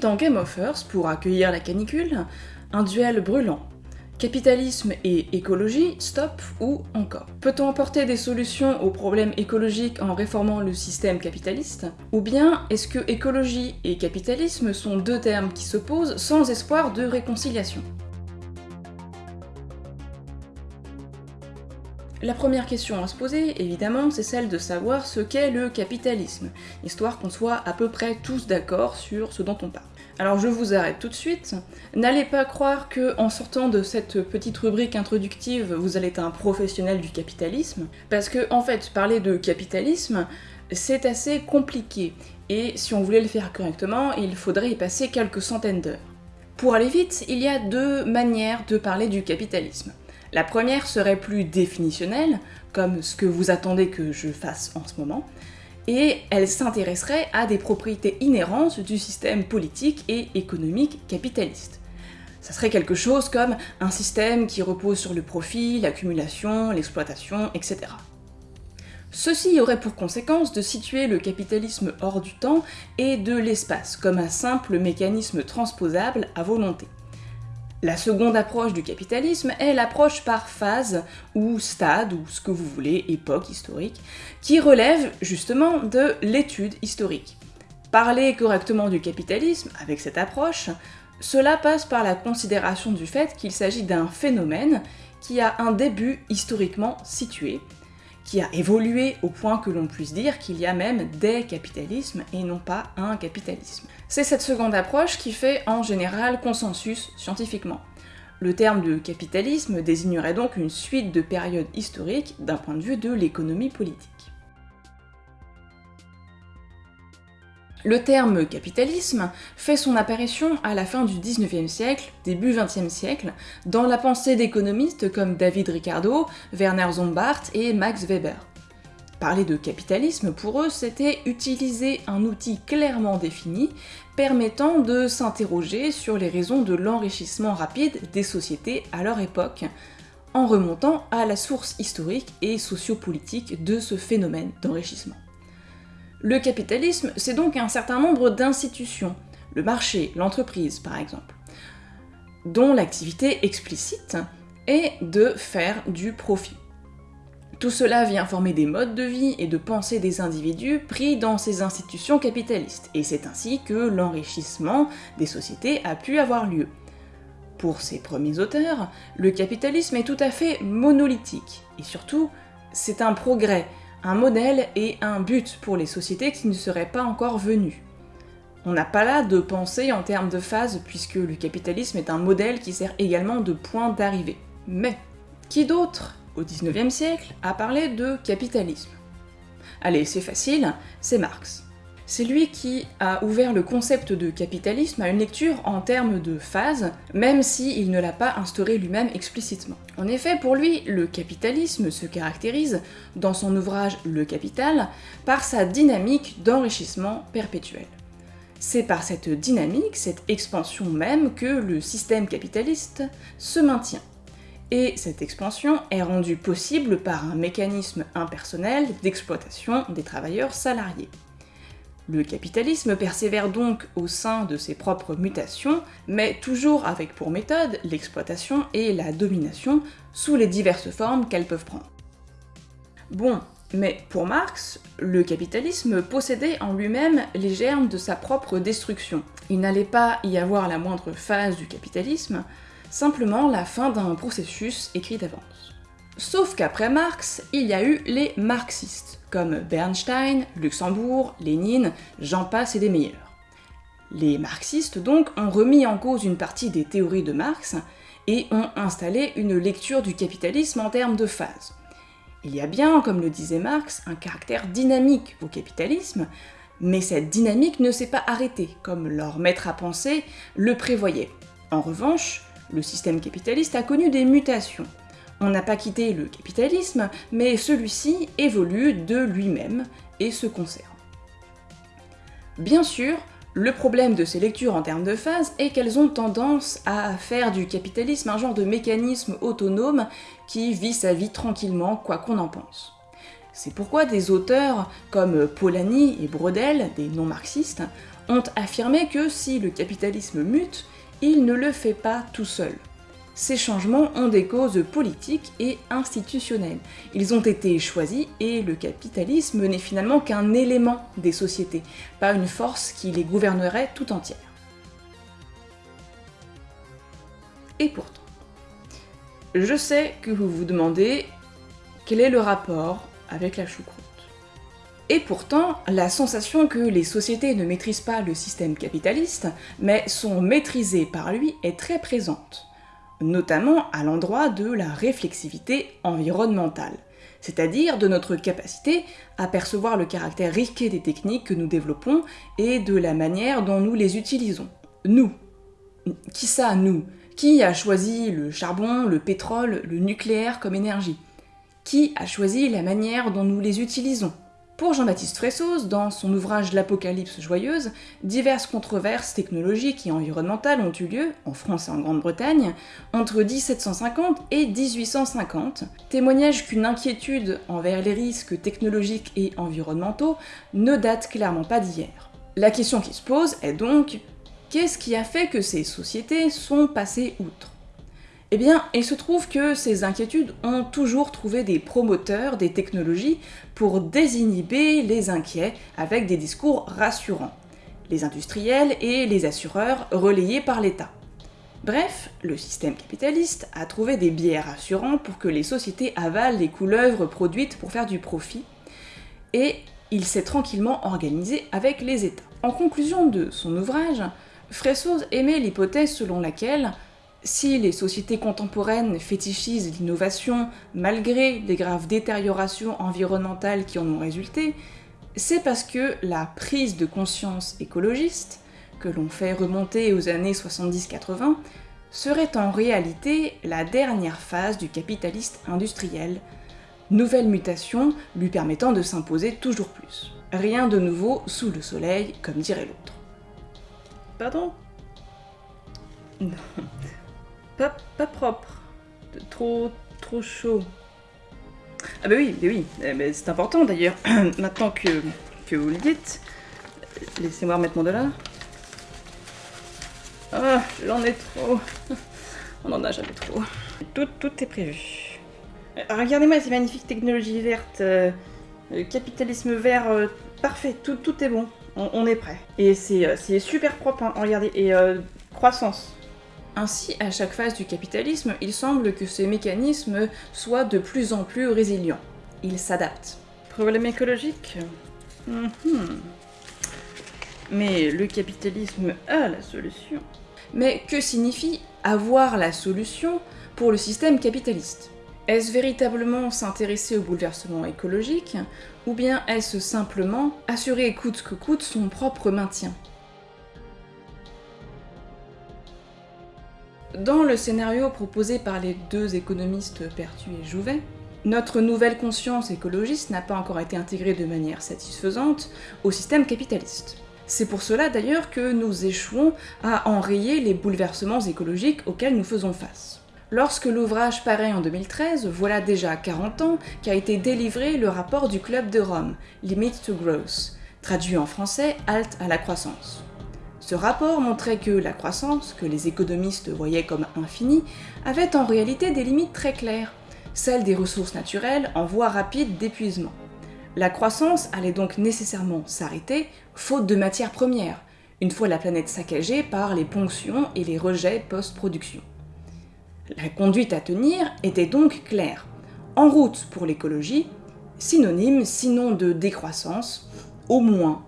Dans Game of Earth, pour accueillir la canicule, un duel brûlant. Capitalisme et écologie, stop ou encore. Peut-on apporter des solutions aux problèmes écologiques en réformant le système capitaliste? Ou bien est-ce que écologie et capitalisme sont deux termes qui s'opposent sans espoir de réconciliation? La première question à se poser, évidemment, c'est celle de savoir ce qu'est le capitalisme, histoire qu'on soit à peu près tous d'accord sur ce dont on parle. Alors je vous arrête tout de suite, n'allez pas croire que en sortant de cette petite rubrique introductive, vous allez être un professionnel du capitalisme, parce que en fait, parler de capitalisme, c'est assez compliqué, et si on voulait le faire correctement, il faudrait y passer quelques centaines d'heures. Pour aller vite, il y a deux manières de parler du capitalisme. La première serait plus définitionnelle, comme ce que vous attendez que je fasse en ce moment, et elle s'intéresserait à des propriétés inhérentes du système politique et économique capitaliste. Ça serait quelque chose comme un système qui repose sur le profit, l'accumulation, l'exploitation, etc. Ceci aurait pour conséquence de situer le capitalisme hors du temps et de l'espace, comme un simple mécanisme transposable à volonté. La seconde approche du capitalisme est l'approche par phase, ou stade, ou ce que vous voulez, époque historique, qui relève justement de l'étude historique. Parler correctement du capitalisme, avec cette approche, cela passe par la considération du fait qu'il s'agit d'un phénomène qui a un début historiquement situé, qui a évolué au point que l'on puisse dire qu'il y a même des capitalismes et non pas un capitalisme. C'est cette seconde approche qui fait en général consensus scientifiquement. Le terme de capitalisme désignerait donc une suite de périodes historiques d'un point de vue de l'économie politique. Le terme capitalisme fait son apparition à la fin du 19e siècle, début 20e siècle, dans la pensée d'économistes comme David Ricardo, Werner Zombart et Max Weber. Parler de capitalisme, pour eux, c'était utiliser un outil clairement défini, permettant de s'interroger sur les raisons de l'enrichissement rapide des sociétés à leur époque, en remontant à la source historique et sociopolitique de ce phénomène d'enrichissement. Le capitalisme, c'est donc un certain nombre d'institutions, le marché, l'entreprise par exemple, dont l'activité explicite est de faire du profit. Tout cela vient former des modes de vie et de pensée des individus pris dans ces institutions capitalistes, et c'est ainsi que l'enrichissement des sociétés a pu avoir lieu. Pour ces premiers auteurs, le capitalisme est tout à fait monolithique, et surtout, c'est un progrès, un modèle et un but pour les sociétés qui ne seraient pas encore venues. On n'a pas là de pensée en termes de phase, puisque le capitalisme est un modèle qui sert également de point d'arrivée. Mais, qui d'autre, au 19e siècle, a parlé de capitalisme Allez, c'est facile, c'est Marx. C'est lui qui a ouvert le concept de capitalisme à une lecture en termes de phase, même s'il ne l'a pas instauré lui-même explicitement. En effet, pour lui, le capitalisme se caractérise, dans son ouvrage Le Capital, par sa dynamique d'enrichissement perpétuel. C'est par cette dynamique, cette expansion même, que le système capitaliste se maintient. Et cette expansion est rendue possible par un mécanisme impersonnel d'exploitation des travailleurs salariés. Le capitalisme persévère donc au sein de ses propres mutations, mais toujours avec pour méthode l'exploitation et la domination sous les diverses formes qu'elles peuvent prendre. Bon, mais pour Marx, le capitalisme possédait en lui-même les germes de sa propre destruction. Il n'allait pas y avoir la moindre phase du capitalisme, simplement la fin d'un processus écrit d'avance. Sauf qu'après Marx, il y a eu les marxistes, comme Bernstein, Luxembourg, Lénine, j'en passe et des meilleurs. Les marxistes donc ont remis en cause une partie des théories de Marx et ont installé une lecture du capitalisme en termes de phase. Il y a bien, comme le disait Marx, un caractère dynamique au capitalisme, mais cette dynamique ne s'est pas arrêtée, comme leur maître à penser le prévoyait. En revanche, le système capitaliste a connu des mutations, on n'a pas quitté le capitalisme, mais celui-ci évolue de lui-même et se conserve. Bien sûr, le problème de ces lectures en termes de phase est qu'elles ont tendance à faire du capitalisme un genre de mécanisme autonome qui vit sa vie tranquillement, quoi qu'on en pense. C'est pourquoi des auteurs comme Polanyi et Brodel, des non-marxistes, ont affirmé que si le capitalisme mute, il ne le fait pas tout seul. Ces changements ont des causes politiques et institutionnelles. Ils ont été choisis et le capitalisme n'est finalement qu'un élément des sociétés, pas une force qui les gouvernerait tout entière. Et pourtant, je sais que vous vous demandez quel est le rapport avec la choucroute. Et pourtant, la sensation que les sociétés ne maîtrisent pas le système capitaliste, mais sont maîtrisées par lui est très présente notamment à l'endroit de la réflexivité environnementale, c'est-à-dire de notre capacité à percevoir le caractère risqué des techniques que nous développons et de la manière dont nous les utilisons. Nous. Qui ça, nous? Qui a choisi le charbon, le pétrole, le nucléaire comme énergie? Qui a choisi la manière dont nous les utilisons? Pour Jean-Baptiste Fressos, dans son ouvrage L'Apocalypse joyeuse, diverses controverses technologiques et environnementales ont eu lieu, en France et en Grande-Bretagne, entre 1750 et 1850, témoignage qu'une inquiétude envers les risques technologiques et environnementaux ne date clairement pas d'hier. La question qui se pose est donc, qu'est-ce qui a fait que ces sociétés sont passées outre? Eh bien, il se trouve que ces inquiétudes ont toujours trouvé des promoteurs des technologies pour désinhiber les inquiets avec des discours rassurants. Les industriels et les assureurs relayés par l'État. Bref, le système capitaliste a trouvé des biais rassurants pour que les sociétés avalent les couleuvres produites pour faire du profit, et il s'est tranquillement organisé avec les États. En conclusion de son ouvrage, Fressos émet l'hypothèse selon laquelle si les sociétés contemporaines fétichisent l'innovation malgré les graves détériorations environnementales qui en ont résulté, c'est parce que la prise de conscience écologiste, que l'on fait remonter aux années 70-80, serait en réalité la dernière phase du capitaliste industriel, nouvelle mutation lui permettant de s'imposer toujours plus. Rien de nouveau sous le soleil, comme dirait l'autre. Pardon? pas, propre. Trop, trop chaud. Ah bah oui, oui, eh, c'est important d'ailleurs, maintenant que, que vous le dites. Laissez-moi remettre mon dollar. Ah, j'en ai trop. On en a jamais trop. Tout, tout est prévu. Euh, regardez-moi ces magnifiques technologies vertes. Euh, capitalisme vert, euh, parfait, tout, tout est bon. On, est prêt. Et c'est super propre, hein, regardez. Et croissance. Ainsi, à chaque phase du capitalisme, il semble que ces mécanismes soient de plus en plus résilients. Ils s'adaptent. Problème écologique mhm. Mais le capitalisme a la solution. Mais que signifie avoir la solution pour le système capitaliste? Est-ce véritablement s'intéresser au bouleversement écologique, ou bien est-ce simplement assurer coûte que coûte son propre maintien? Dans le scénario proposé par les deux économistes Pertu et Jouvet, notre nouvelle conscience écologiste n'a pas encore été intégrée de manière satisfaisante au système capitaliste. C'est pour cela d'ailleurs que nous échouons à enrayer les bouleversements écologiques auxquels nous faisons face. Lorsque l'ouvrage paraît en 2013, voilà déjà 40 ans qu'a été délivré le rapport du Club de Rome, Limit to Growth, traduit en français Halte à la croissance. Ce rapport montrait que la croissance, que les économistes voyaient comme infinie, avait en réalité des limites très claires, celles des ressources naturelles en voie rapide d'épuisement. La croissance allait donc nécessairement s'arrêter, faute de matières premières, une fois la planète saccagée par les ponctions et les rejets post-production. La conduite à tenir était donc claire. En route pour l'écologie, synonyme sinon de décroissance, au moins,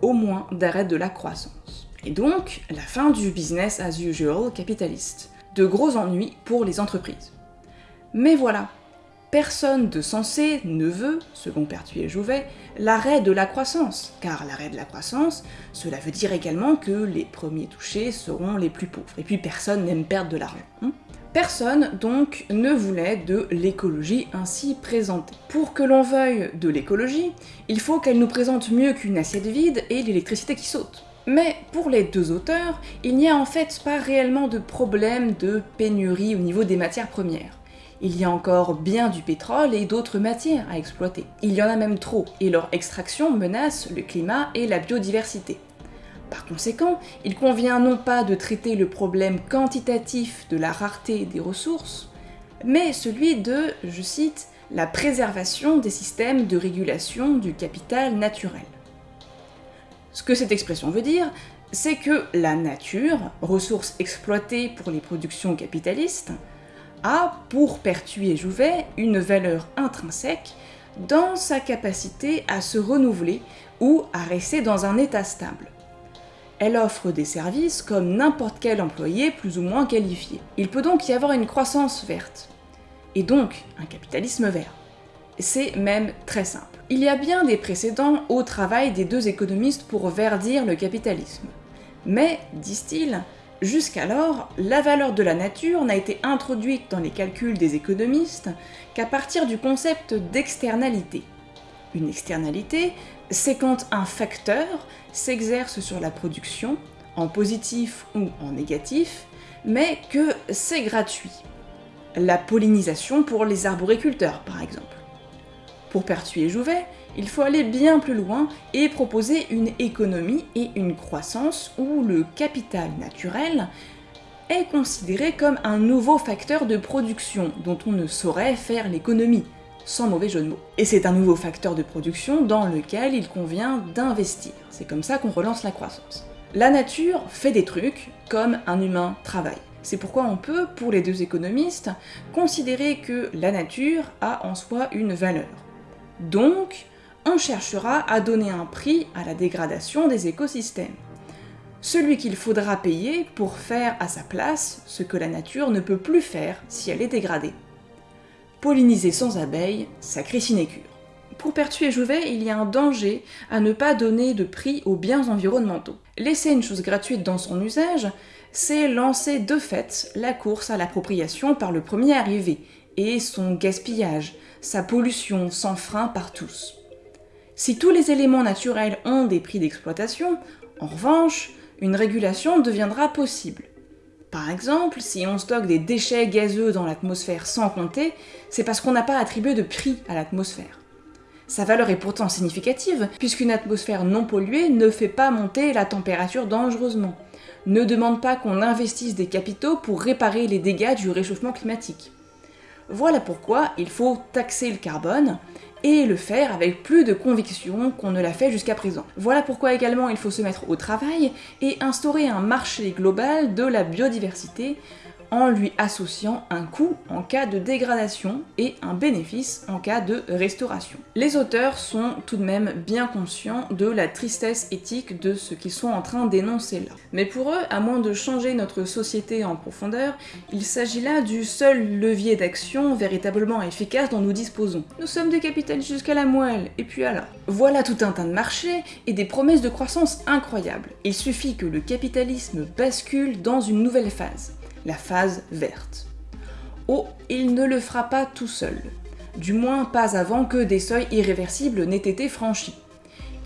au moins d'arrêt de la croissance. Et donc, la fin du business as usual capitaliste. De gros ennuis pour les entreprises. Mais voilà, personne de sensé ne veut, selon Pertuis et Jouvet, l'arrêt de la croissance, car l'arrêt de la croissance, cela veut dire également que les premiers touchés seront les plus pauvres, et puis personne n'aime perdre de l'argent. Hein. Personne, donc, ne voulait de l'écologie ainsi présentée. Pour que l'on veuille de l'écologie, il faut qu'elle nous présente mieux qu'une assiette vide et l'électricité qui saute. Mais pour les deux auteurs, il n'y a en fait pas réellement de problème de pénurie au niveau des matières premières. Il y a encore bien du pétrole et d'autres matières à exploiter. Il y en a même trop, et leur extraction menace le climat et la biodiversité. Par conséquent, il convient non pas de traiter le problème quantitatif de la rareté des ressources, mais celui de, je cite, la préservation des systèmes de régulation du capital naturel. Ce que cette expression veut dire, c'est que la nature, ressource exploitée pour les productions capitalistes, a, pour Pertuis et Jouvet, une valeur intrinsèque dans sa capacité à se renouveler ou à rester dans un état stable. Elle offre des services comme n'importe quel employé plus ou moins qualifié. Il peut donc y avoir une croissance verte, et donc un capitalisme vert. C'est même très simple. Il y a bien des précédents au travail des deux économistes pour verdir le capitalisme. Mais, disent-ils, jusqu'alors, la valeur de la nature n'a été introduite dans les calculs des économistes qu'à partir du concept d'externalité. Une externalité, c'est quand un facteur s'exerce sur la production, en positif ou en négatif, mais que c'est gratuit. La pollinisation pour les arboriculteurs, par exemple. Pour Pertuis et Jouvet, il faut aller bien plus loin et proposer une économie et une croissance où le capital naturel est considéré comme un nouveau facteur de production dont on ne saurait faire l'économie, sans mauvais jeu de mots. Et c'est un nouveau facteur de production dans lequel il convient d'investir. C'est comme ça qu'on relance la croissance. La nature fait des trucs comme un humain travaille. C'est pourquoi on peut, pour les deux économistes, considérer que la nature a en soi une valeur. Donc, on cherchera à donner un prix à la dégradation des écosystèmes. Celui qu'il faudra payer pour faire à sa place ce que la nature ne peut plus faire si elle est dégradée polliniser sans abeilles, sacrée sinécure. Pour Pertuis et Jouvet, il y a un danger à ne pas donner de prix aux biens environnementaux. Laisser une chose gratuite dans son usage, c'est lancer de fait la course à l'appropriation par le premier arrivé, et son gaspillage, sa pollution sans frein par tous. Si tous les éléments naturels ont des prix d'exploitation, en revanche, une régulation deviendra possible. Par exemple, si on stocke des déchets gazeux dans l'atmosphère sans compter, c'est parce qu'on n'a pas attribué de prix à l'atmosphère. Sa valeur est pourtant significative, puisqu'une atmosphère non polluée ne fait pas monter la température dangereusement, ne demande pas qu'on investisse des capitaux pour réparer les dégâts du réchauffement climatique. Voilà pourquoi il faut taxer le carbone, et le faire avec plus de conviction qu'on ne l'a fait jusqu'à présent. Voilà pourquoi également il faut se mettre au travail et instaurer un marché global de la biodiversité en lui associant un coût en cas de dégradation et un bénéfice en cas de restauration. Les auteurs sont tout de même bien conscients de la tristesse éthique de ce qu'ils sont en train d'énoncer là. Mais pour eux, à moins de changer notre société en profondeur, il s'agit là du seul levier d'action véritablement efficace dont nous disposons. Nous sommes des capitalistes jusqu'à la moelle, et puis alors? Voilà tout un tas de marchés et des promesses de croissance incroyables. Il suffit que le capitalisme bascule dans une nouvelle phase la phase verte. Oh, il ne le fera pas tout seul, du moins pas avant que des seuils irréversibles n'aient été franchis.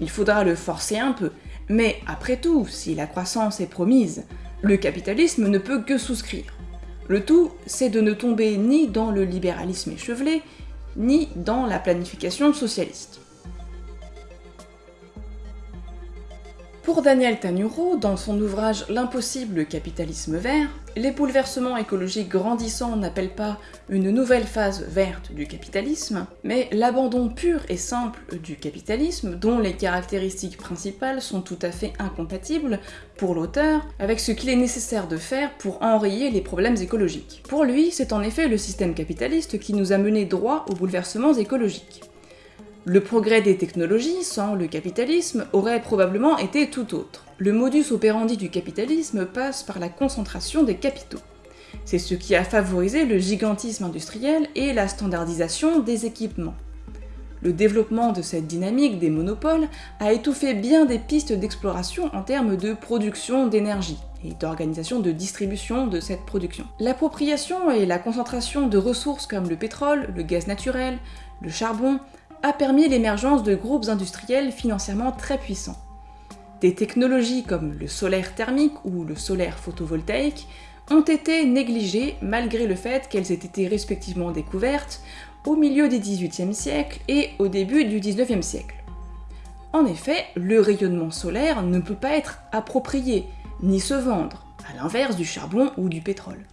Il faudra le forcer un peu, mais après tout, si la croissance est promise, le capitalisme ne peut que souscrire. Le tout, c'est de ne tomber ni dans le libéralisme échevelé, ni dans la planification socialiste. Pour Daniel Tanuro, dans son ouvrage L'impossible capitalisme vert, les bouleversements écologiques grandissants n'appellent pas une nouvelle phase verte du capitalisme, mais l'abandon pur et simple du capitalisme, dont les caractéristiques principales sont tout à fait incompatibles, pour l'auteur, avec ce qu'il est nécessaire de faire pour enrayer les problèmes écologiques. Pour lui, c'est en effet le système capitaliste qui nous a mené droit aux bouleversements écologiques. Le progrès des technologies sans le capitalisme aurait probablement été tout autre. Le modus operandi du capitalisme passe par la concentration des capitaux. C'est ce qui a favorisé le gigantisme industriel et la standardisation des équipements. Le développement de cette dynamique des monopoles a étouffé bien des pistes d'exploration en termes de production d'énergie et d'organisation de distribution de cette production. L'appropriation et la concentration de ressources comme le pétrole, le gaz naturel, le charbon a permis l'émergence de groupes industriels financièrement très puissants. Des technologies comme le solaire thermique ou le solaire photovoltaïque ont été négligées malgré le fait qu'elles aient été respectivement découvertes au milieu du XVIIIe siècle et au début du XIXe siècle. En effet, le rayonnement solaire ne peut pas être approprié, ni se vendre, à l'inverse du charbon ou du pétrole.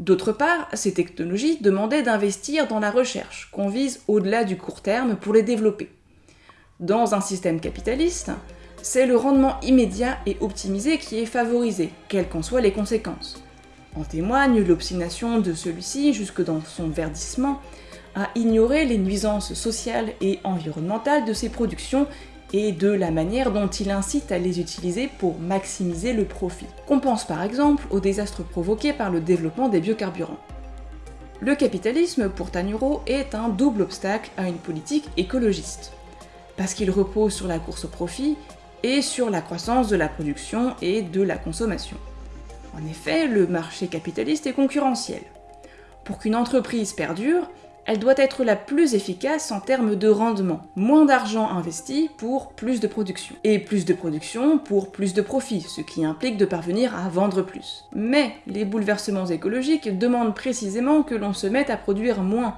D'autre part, ces technologies demandaient d'investir dans la recherche, qu'on vise au-delà du court terme pour les développer. Dans un système capitaliste, c'est le rendement immédiat et optimisé qui est favorisé, quelles qu'en soient les conséquences. En témoigne l'obstination de celui-ci, jusque dans son verdissement, à ignorer les nuisances sociales et environnementales de ses productions et de la manière dont il incite à les utiliser pour maximiser le profit. Qu'on pense par exemple aux désastres provoqués par le développement des biocarburants. Le capitalisme, pour Tanuro, est un double obstacle à une politique écologiste, parce qu'il repose sur la course au profit et sur la croissance de la production et de la consommation. En effet, le marché capitaliste est concurrentiel. Pour qu'une entreprise perdure, elle doit être la plus efficace en termes de rendement. Moins d'argent investi pour plus de production. Et plus de production pour plus de profit, ce qui implique de parvenir à vendre plus. Mais les bouleversements écologiques demandent précisément que l'on se mette à produire moins,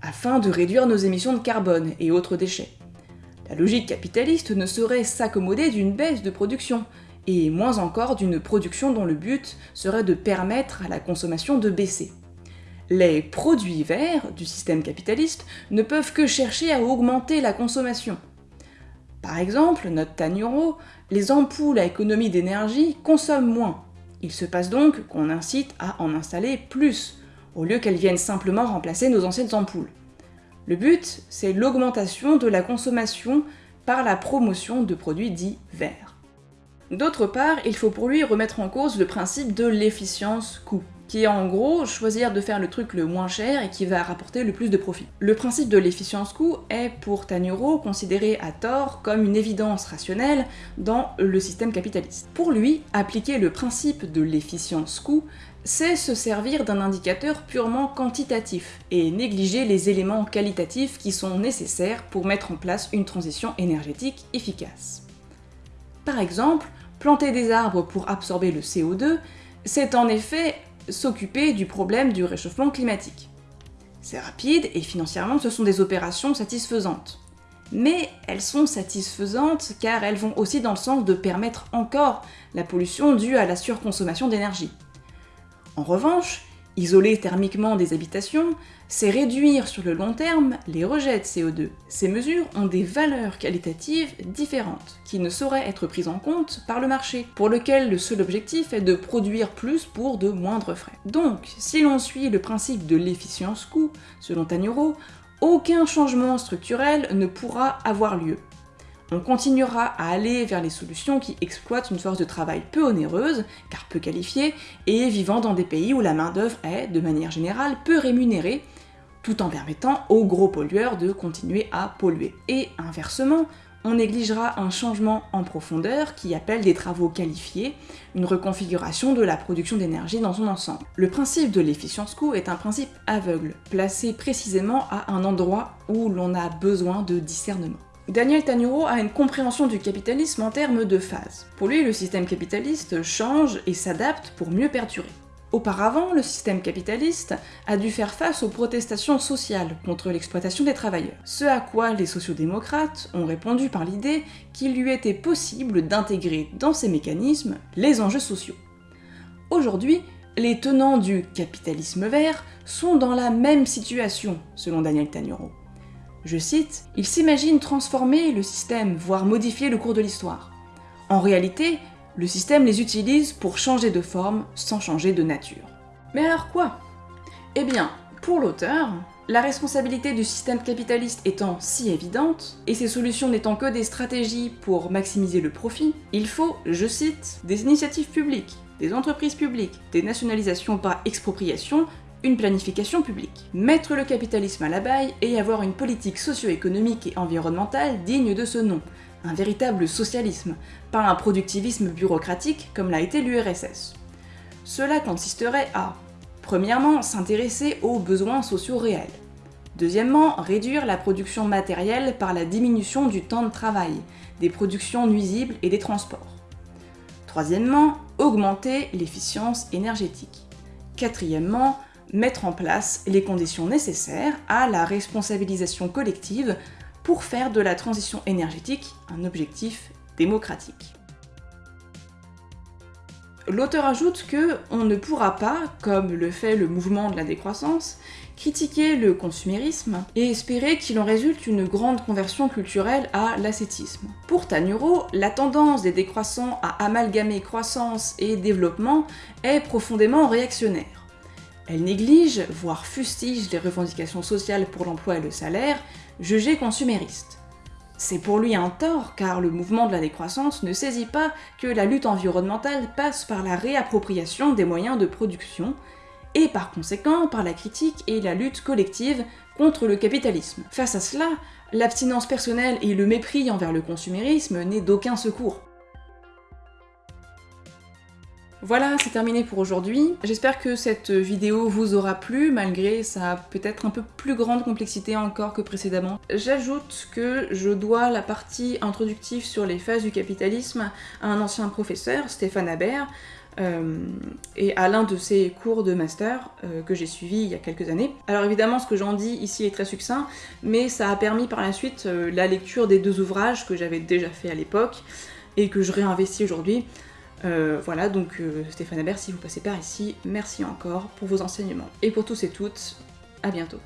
afin de réduire nos émissions de carbone et autres déchets. La logique capitaliste ne saurait s'accommoder d'une baisse de production, et moins encore d'une production dont le but serait de permettre à la consommation de baisser les produits verts du système capitaliste ne peuvent que chercher à augmenter la consommation. Par exemple, note Tanuro, les ampoules à économie d'énergie consomment moins. Il se passe donc qu'on incite à en installer plus, au lieu qu'elles viennent simplement remplacer nos anciennes ampoules. Le but, c'est l'augmentation de la consommation par la promotion de produits dits verts. D'autre part, il faut pour lui remettre en cause le principe de l'efficience coût qui est en gros choisir de faire le truc le moins cher et qui va rapporter le plus de profit. Le principe de l'efficience coût est pour Tanuro considéré à tort comme une évidence rationnelle dans le système capitaliste. Pour lui, appliquer le principe de l'efficience coût c'est se servir d'un indicateur purement quantitatif et négliger les éléments qualitatifs qui sont nécessaires pour mettre en place une transition énergétique efficace. Par exemple, planter des arbres pour absorber le CO2, c'est en effet s'occuper du problème du réchauffement climatique. C'est rapide et financièrement ce sont des opérations satisfaisantes. Mais elles sont satisfaisantes car elles vont aussi dans le sens de permettre encore la pollution due à la surconsommation d'énergie. En revanche, Isoler thermiquement des habitations, c'est réduire sur le long terme les rejets de CO2. Ces mesures ont des valeurs qualitatives différentes, qui ne sauraient être prises en compte par le marché, pour lequel le seul objectif est de produire plus pour de moindres frais. Donc, si l'on suit le principe de l'efficience coût, selon Tanuro, aucun changement structurel ne pourra avoir lieu on continuera à aller vers les solutions qui exploitent une force de travail peu onéreuse, car peu qualifiée, et vivant dans des pays où la main-d'œuvre est, de manière générale, peu rémunérée, tout en permettant aux gros pollueurs de continuer à polluer. Et inversement, on négligera un changement en profondeur qui appelle des travaux qualifiés, une reconfiguration de la production d'énergie dans son ensemble. Le principe de l'efficience coût est un principe aveugle, placé précisément à un endroit où l'on a besoin de discernement. Daniel Tanuro a une compréhension du capitalisme en termes de phases. Pour lui, le système capitaliste change et s'adapte pour mieux perdurer. Auparavant, le système capitaliste a dû faire face aux protestations sociales contre l'exploitation des travailleurs, ce à quoi les sociodémocrates ont répondu par l'idée qu'il lui était possible d'intégrer dans ces mécanismes les enjeux sociaux. Aujourd'hui, les tenants du capitalisme vert sont dans la même situation, selon Daniel Tanuro. Je cite, Ils s'imaginent transformer le système, voire modifier le cours de l'histoire. En réalité, le système les utilise pour changer de forme sans changer de nature. Mais alors quoi? Eh bien, pour l'auteur, la responsabilité du système capitaliste étant si évidente, et ses solutions n'étant que des stratégies pour maximiser le profit, il faut, je cite, des initiatives publiques, des entreprises publiques, des nationalisations par expropriation, une planification publique. Mettre le capitalisme à la baille et avoir une politique socio-économique et environnementale digne de ce nom, un véritable socialisme, pas un productivisme bureaucratique comme l'a été l'URSS. Cela consisterait à, premièrement, s'intéresser aux besoins sociaux réels. Deuxièmement, réduire la production matérielle par la diminution du temps de travail, des productions nuisibles et des transports. Troisièmement, augmenter l'efficience énergétique. Quatrièmement, mettre en place les conditions nécessaires à la responsabilisation collective pour faire de la transition énergétique un objectif démocratique. L'auteur ajoute que on ne pourra pas, comme le fait le mouvement de la décroissance, critiquer le consumérisme et espérer qu'il en résulte une grande conversion culturelle à l'ascétisme. Pour Tanuro, la tendance des décroissants à amalgamer croissance et développement est profondément réactionnaire. Elle néglige, voire fustige les revendications sociales pour l'emploi et le salaire, jugées consuméristes. C'est pour lui un tort, car le mouvement de la décroissance ne saisit pas que la lutte environnementale passe par la réappropriation des moyens de production, et par conséquent par la critique et la lutte collective contre le capitalisme. Face à cela, l'abstinence personnelle et le mépris envers le consumérisme n'est d'aucun secours. Voilà, c'est terminé pour aujourd'hui. J'espère que cette vidéo vous aura plu, malgré sa peut-être un peu plus grande complexité encore que précédemment. J'ajoute que je dois la partie introductive sur les phases du capitalisme à un ancien professeur, Stéphane Habert, euh, et à l'un de ses cours de master euh, que j'ai suivi il y a quelques années. Alors évidemment, ce que j'en dis ici est très succinct, mais ça a permis par la suite euh, la lecture des deux ouvrages que j'avais déjà fait à l'époque et que je réinvestis aujourd'hui. Voilà, donc Stéphane Habert, si vous passez par ici, merci encore pour vos enseignements. Et pour tous et toutes, à bientôt.